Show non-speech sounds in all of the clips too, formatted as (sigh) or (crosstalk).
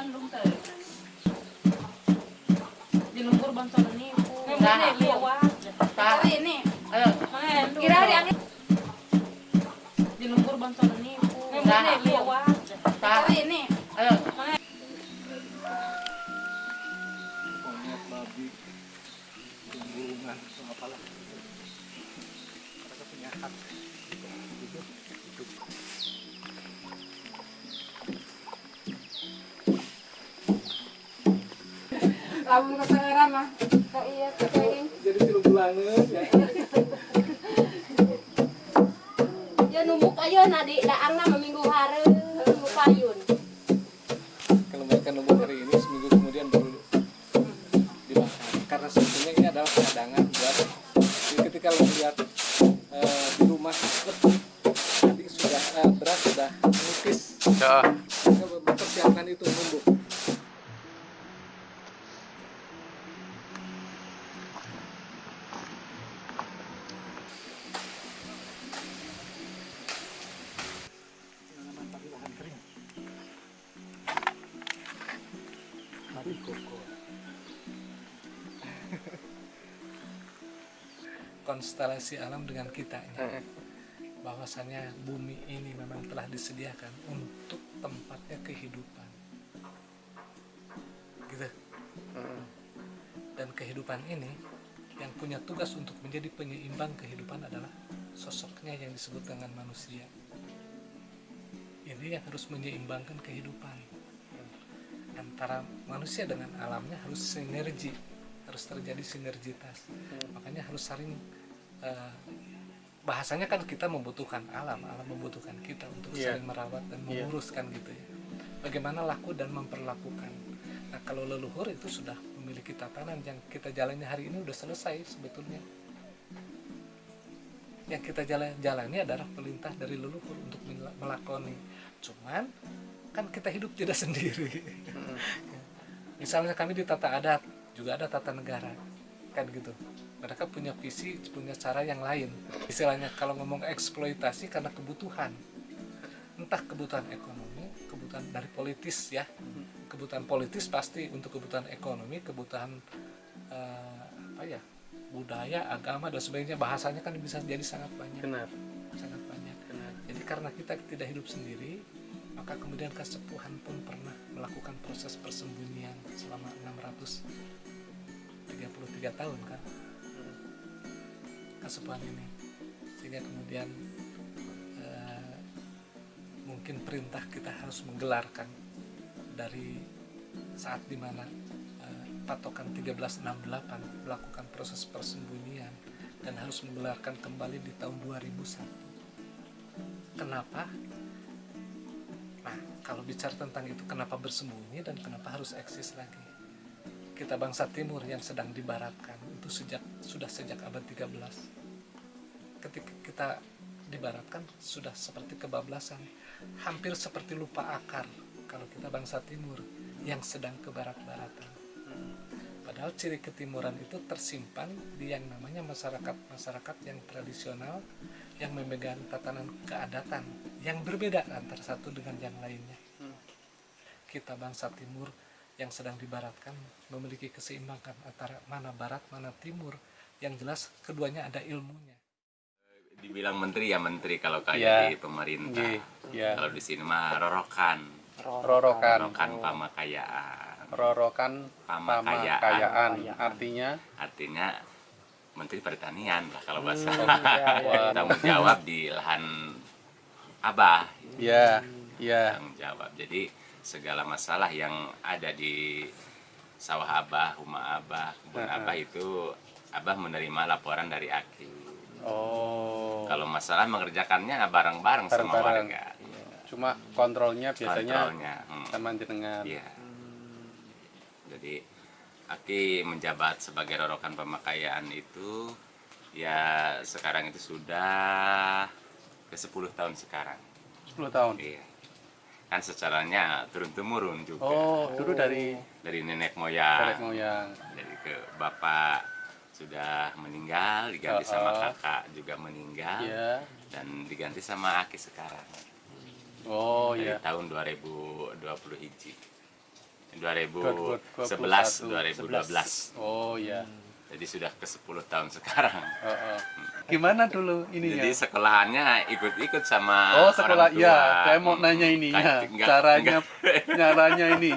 yan lung tayo. Dinumbur bantuan ni po. Nah, liwa. Ta. ini. Ayo. Kira di angin. Dinumbur bantuan ni po. Nah, liwa. Ta. ini. Ayo. monyet babi burungan apalah mereka punya hak hidup hidup Lamun era mah. Ka iya ka kain. jadi film bulangan ya (laughs) Ya numuk ayo na di daang na maminggu hari numuk payun. kalau mereka nunggu hari ini seminggu kemudian baru dimakan karena sebetulnya ini adalah cadangan buat jadi ketika lo lihat eh, di rumah tadi sudah eh, beras sudah menipis mereka mempersiapkan itu numbuk konstelasi alam dengan kitanya. Bahwasannya bumi ini memang telah disediakan untuk tempatnya kehidupan. Gitu. Dan kehidupan ini yang punya tugas untuk menjadi penyeimbang kehidupan adalah sosoknya yang disebut dengan manusia. Ini yang harus menyeimbangkan kehidupan. Antara manusia dengan alamnya harus sinergi harus terjadi sinergitas. Makanya harus saling eh, bahasanya kan kita membutuhkan alam alam membutuhkan kita untuk Iya. saling merawat dan Iya. menguruskan gitu ya. Bagaimana laku dan memperlakukan. Nah kalau leluhur itu sudah memiliki tatanan yang kita jalani hari ini udah selesai sebetulnya. Yang kita jalan jalani adalah perintah dari leluhur untuk mela- melakoni. Cuman kan kita hidup tidak (laughs) sendiri. Misalnya kami di tata adat juga ada tata negara. Kan gitu. Mereka punya visi punya cara yang lain. Istilahnya kalau ngomong eksploitasi karena kebutuhan. Entah kebutuhan ekonomi kebutuhan dari politis ya. Kebutuhan politis pasti untuk kebutuhan ekonomi kebutuhan eh, apa ya budaya agama dan sebagainya. Bahasanya kan bisa jadi sangat banyak. Benar. Sangat banyak. Benar. Jadi karena kita tidak hidup sendiri, maka kemudian kesepuhan pun pernah melakukan proses persembunyian selama 633 tahun kan. Kesepuhan ini. Sehingga kemudian eh, mungkin perintah kita harus menggelarkan dari saat di mana eh, patokan 1368 melakukan proses persembunyian dan harus menggelarkan kembali di tahun 2001 kenapa? Nah, kalau bicara tentang itu, kenapa bersembunyi dan kenapa harus eksis lagi? Kita bangsa timur yang sedang dibaratkan itu sejak sudah sejak abad 13. Ketika kita dibaratkan sudah seperti kebablasan, hampir seperti lupa akar kalau kita bangsa timur yang sedang ke barat-baratan. Padahal ciri ketimuran itu tersimpan di yang namanya masyarakat-masyarakat yang tradisional yang memegang tatanan keadatan yang berbeda antara satu dengan yang lainnya. Kita bangsa timur yang sedang dibaratkan memiliki keseimbangan antara mana barat, mana timur. Yang jelas keduanya ada ilmunya. dibilang menteri ya menteri kalau kayak Iya. di pemerintah Nggih, iya. kalau di sini mah rorokan rorokan rorokan pamakayaan rorokan Pamakayaan. pamakayaan artinya artinya menteri pertanian lah kalau bahasa (laughs) Wah. tanggung jawab di lahan abah ya ya tanggung jawab jadi segala masalah yang ada di sawah abah rumah abah kebun Heeh. abah itu abah menerima laporan dari aki oh kalau masalah mengerjakannya bareng-bareng sama warga cuma kontrolnya biasanya kontrolnya hmm. sama jenengan Iya. Jadi Aki menjabat sebagai rorokan pemakaian itu ya sekarang itu sudah ke 10 tahun sekarang. 10 tahun Iya. Kan secaranya turun temurun juga oh dulu dari dari nenek nenek moyang. moyang Dari ke bapak sudah meninggal diganti sama Oh, oh. kakak juga meninggal ya dan diganti sama Aki sekarang oh dari ya tahun 2020 hiji. 2011 2012 Oh iya. Jadi sudah ke 10 tahun sekarang Oh, oh. Gimana dulu ininya? jadi sekolahannya ikut-ikut sama Oh sekolah ya, saya mau nanya ini ya, enggak- caranya, enggak- caranya ini,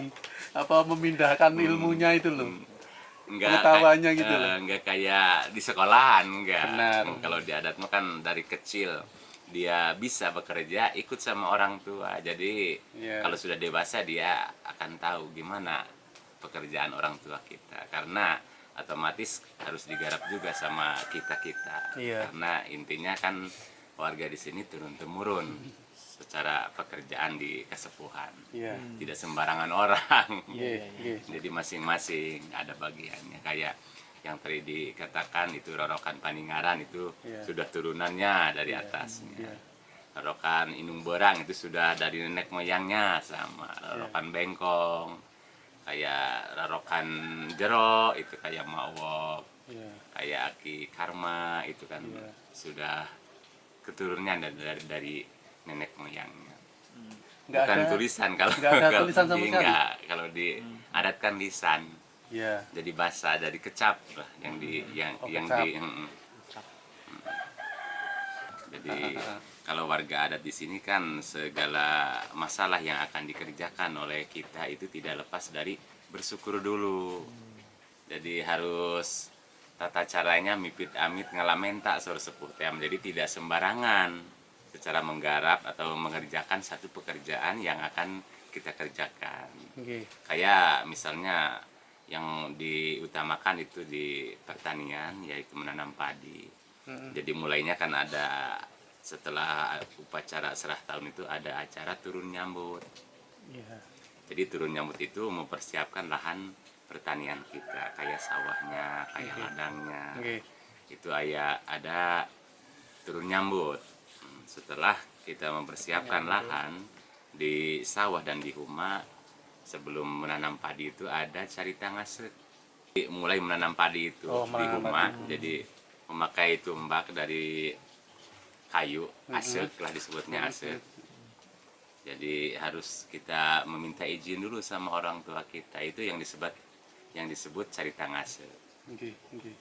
apa memindahkan ilmunya itu loh. enggak pengetahuannya kayak- gitu eh, loh. enggak kayak di sekolahan enggak Benar. Hmm, kalau di adat kan dari kecil dia bisa bekerja ikut sama orang tua jadi Iya. kalau sudah dewasa dia akan tahu gimana pekerjaan orang tua kita karena otomatis harus digarap juga sama kita kita Iya. karena intinya kan warga di sini turun temurun secara pekerjaan di kesepuhan Iya. tidak sembarangan orang Iya, iya. jadi masing-masing ada bagiannya kayak yang tadi dikatakan itu rorokan paningaran itu Iya. sudah turunannya dari atasnya iya. rorokan inung berang itu sudah dari nenek moyangnya sama Iya. rorokan bengkong kayak rorokan jero itu kayak mawok Iya. kayak aki karma itu kan Iya. sudah keturunannya dari, dari dari nenek moyangnya Nggak bukan ada- tulisan kalau nggak ada kalau tulisan sama di- sekali? nggak. kalau di adat kan lisan Iya. jadi bahasa dari kecap lah yang di yang Oh, yang kecap. di mm, mm. Jadi kalau warga adat di sini kan segala masalah yang akan dikerjakan oleh kita itu tidak lepas dari bersyukur dulu. Jadi harus tata caranya mipit amit ngalamenta sor sepuh tem jadi tidak sembarangan secara menggarap atau mengerjakan satu pekerjaan yang akan kita kerjakan. Oke. kayak misalnya yang diutamakan itu di pertanian yaitu menanam padi. Mm-mm. jadi mulainya kan ada setelah upacara serah tahun itu ada acara turun nyambut. Iya. jadi turun nyambut itu mempersiapkan lahan pertanian kita kayak sawahnya kayak ladangnya. Oke. itu ayah ada turun nyambut. Hmm, setelah kita mempersiapkan lahan di sawah dan di huma sebelum menanam padi itu ada carita ngasek mulai menanam padi itu Oh, di huma jadi memakai tumbak dari kayu asek lah disebutnya asek jadi harus kita meminta izin dulu sama orang tua kita itu yang disebut yang disebut carita ngasek Oke. Oke.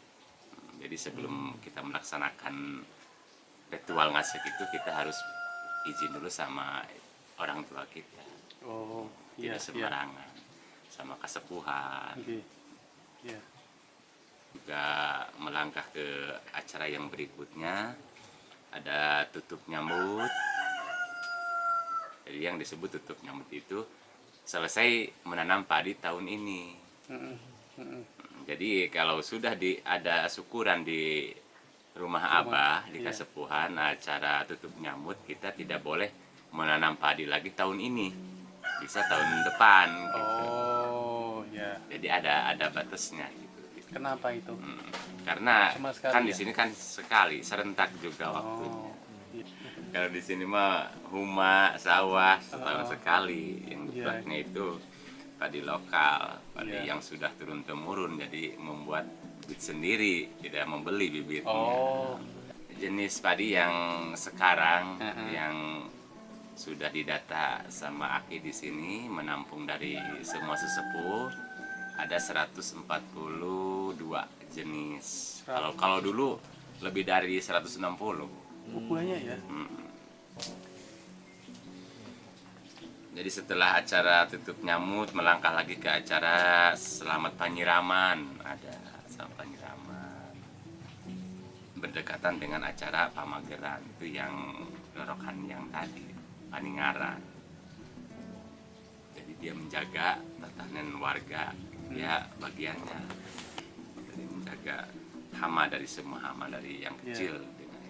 jadi sebelum kita melaksanakan ritual ngasek itu kita harus izin dulu sama orang tua kita. Oh. Iya. Tidak Iya. sembarangan. Sama kesepuhan. Iya. Juga melangkah ke acara yang berikutnya ada tutup nyambut. Jadi yang disebut tutup nyambut itu selesai menanam padi tahun ini. Mm-mm. Jadi kalau sudah di ada syukuran di rumah abah di iya. kasepuhan acara tutup nyambut kita tidak boleh menanam padi lagi tahun ini bisa tahun depan gitu. Oh, ya. Jadi ada ada batasnya gitu. Kenapa itu? Hmm. Karena kan di ya? sini kan sekali serentak juga waktunya. Oh. iya. Kalau di sini mah huma sawah setahun Oh. sekali yang Iya. dibuatnya itu padi lokal, padi Iya. yang sudah turun temurun jadi membuat bibit sendiri, tidak membeli bibitnya. Oh. Jenis padi yang sekarang Heeh. yang sudah didata sama Aki di sini menampung dari semua sesepuh ada 142 jenis. Kalau kalau dulu lebih dari 160. Oh, banyak ya. Jadi setelah acara tutup nyamut melangkah lagi ke acara selamat penyiraman. Ada selamat penyiraman. Berdekatan dengan acara pamageran. Itu yang lorokan yang tadi paningaran jadi dia menjaga tatanan warga. Dia bagiannya menjaga hama dari semua hama dari yang Iya. kecil dengan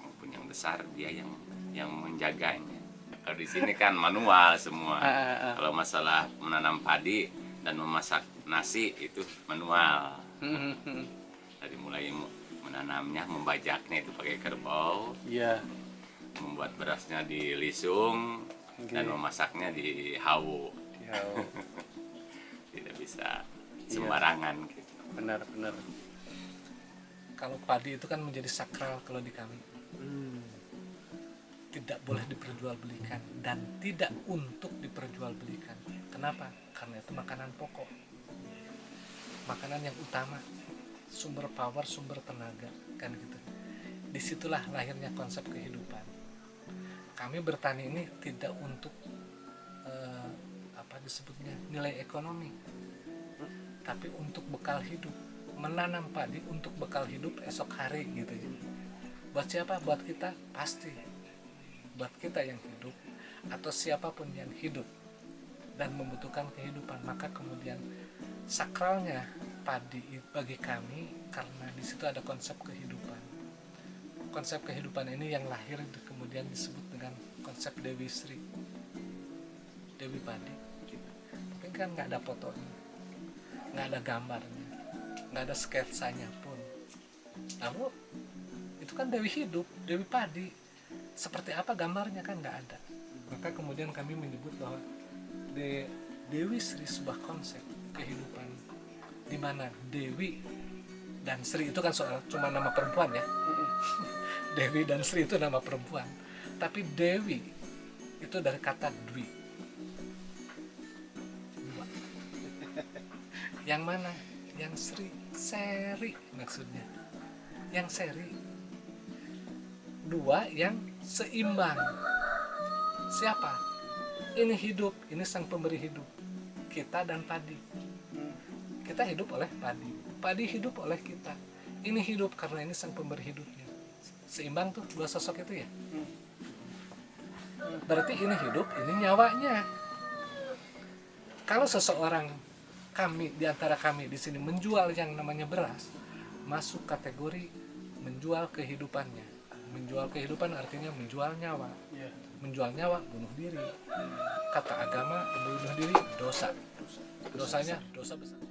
maupun yang besar dia yang yang menjaganya kalau di sini kan manual semua Ah, ah, ah. kalau masalah menanam padi dan memasak nasi itu manual (laughs) dari mulai mu- menanamnya membajaknya itu pakai kerbau Iya. membuat berasnya di lisung dan Oke. memasaknya di hawu Ya, (laughs) tidak bisa Iya. sembarangan gitu. Benar benar. Kalau padi itu kan menjadi sakral kalau di kami. Tidak boleh diperjualbelikan dan tidak untuk diperjualbelikan. Kenapa? Karena itu makanan pokok. Makanan yang utama, sumber power, sumber tenaga, kan gitu. Di situlah lahirnya konsep kehidupan. Kami bertani ini tidak untuk eh, apa disebutnya nilai ekonomi, tapi untuk bekal hidup. Menanam padi untuk bekal hidup esok hari gitu ya. Buat siapa? Buat kita pasti. Buat kita yang hidup atau siapa pun yang hidup dan membutuhkan kehidupan maka kemudian sakralnya padi bagi kami karena di situ ada konsep kehidupan konsep kehidupan ini yang lahir di- kemudian disebut dengan konsep Dewi Sri Dewi Padi tapi kan nggak ada fotonya nggak ada gambarnya nggak ada sketsanya pun. Lalu itu kan Dewi hidup Dewi Padi. Seperti apa gambarnya kan nggak ada. Maka kemudian kami menyebut bahwa De- Dewi Sri sebuah konsep kehidupan. Di mana Dewi dan Sri itu kan soal cuma nama perempuan ya. (laughs) Dewi dan Sri itu nama perempuan. Tapi Dewi itu dari kata Dwi yang mana? Yang Sri seri maksudnya. Yang seri. Dua yang seimbang. Siapa? Ini hidup ini sang pemberi hidup. Kita dan padi. Kita hidup oleh padi. Padi hidup oleh kita. Ini hidup karena ini sang pemberi hidupnya. Seimbang tuh dua sosok itu ya? Berarti ini hidup ini nyawanya. Kalau seseorang kami di antara kami di sini menjual yang namanya beras masuk kategori menjual kehidupannya. Menjual kehidupan artinya menjual nyawa. Iya. menjual nyawa bunuh diri. Kata agama bunuh diri dosa. Dosanya dosa besar